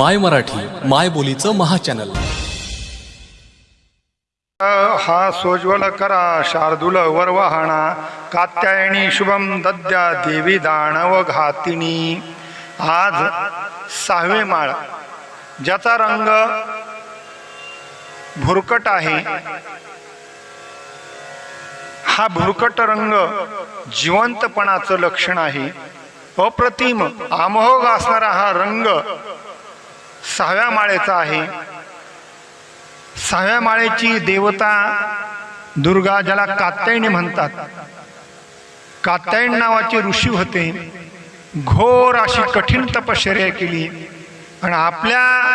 माय मराठी माय बोलीचं महाचॅनल हा सोज्वल करा शार्दूल वरवाहणा कात्यायणी शुभम दद्या देवी दानव घातिनी. आज सहावे माळ. ज्याचा रंग भुरकट आहे हा भुरकट रंग जिवंतपणाचं लक्षण आहे. अप्रतिम आमोग असणारा हा रंग सहाव्या माळेचा आहे. सहाव्या माळेची देवता दुर्गा ज्याला कात्यायनी म्हणतात. कात्यायन नावाचे ऋषी होते. घोर अशी कठीण तपश्चर्या केली. आणि आपल्या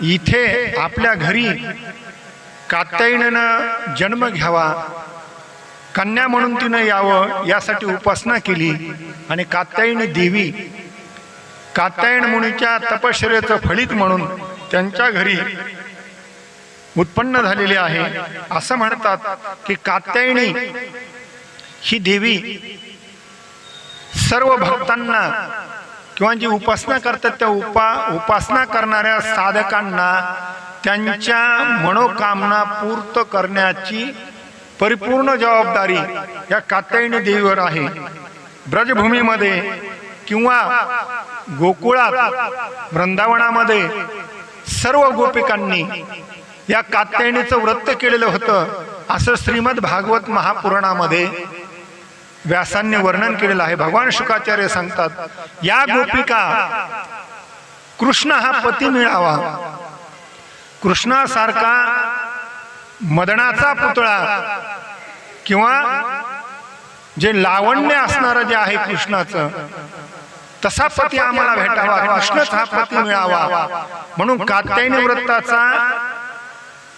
इथे आपल्या घरी कात्यायनं जन्म घ्यावा. कन्या म्हणून तिनं यावं यासाठी उपासना केली. आणि कात्यायनी देवी कात्यायन मुनीच्या तपश्चर्याचं फळीत म्हणून त्यांच्या घरी उत्पन्न झालेले आहे. असं म्हणतात की कात्यायनी ही देवी सर्व भक्तांना किंवा जी उपासना करतात त्या उपा उपासना करणाऱ्या साधकांना त्यांच्या मनोकामना पूर्त करण्याची परिपूर्ण जबाबदारी या कात्यायनी देवीवर आहे. ब्रजभूमीमध्ये किंवा गोकुळात वृंदावनामध्ये सर्व गोपिकांनी या कात्यायणीचं व्रत केलेलं होतं असं श्रीमद भागवत महापुराणामध्ये व्यासांनी वर्णन केलेलं आहे. भगवान शुकाचार्य सांगतात या गोपिका कृष्ण हा पती मिळावा. कृष्णासारखा मदनाचा पुतळा किंवा जे लावण्य असणारं जे आहे कृष्णाचं तसा पती आम्हाला भेटावा कृष्णच हा पती मिळावा. म्हणून कात्यायनी व्रताचा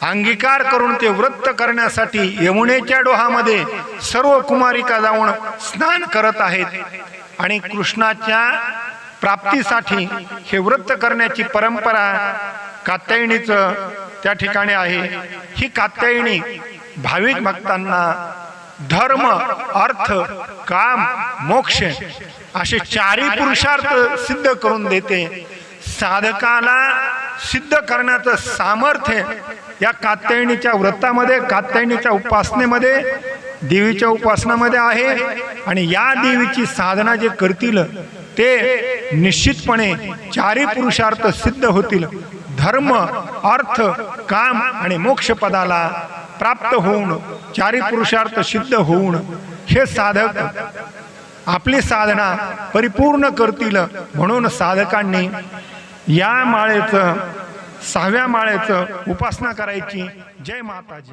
अंगीकार करून ते व्रत करण्यासाठी यमुनेच्या डोहामध्ये सर्व कुमारिका जाऊन स्नान करत आहेत आणि कृष्णाच्या प्राप्तीसाठी हे व्रत करण्याची परंपरा कात्यायनीचं त्या ठिकाणी आहे. ही कात्यायनी भाविक भक्तांना धर्म अर्थ काम मोक्ष असे चारही पुरुषार्थ सिद्ध करून देते. साधकाला सिद्ध करण्याचं सामर्थ्य या कात्यायणीच्या व्रतामध्ये कात्यायनीच्या उपासनेमध्ये देवीच्या उपासनामध्ये आहे. आणि या देवीची साधना जे करतील ते निश्चितपणे चारी पुरुषार्थ सिद्ध होतील. धर्म अर्थ काम आणि मोक्ष पदाला प्राप्त होऊन चारी पुरुषार्थ सिद्ध होऊन हे साधक आपली साधना परिपूर्ण करतील म्हणून साधकांनी या माळेचं सहाव्या माळेचं उपासना करायची. जय माताजी.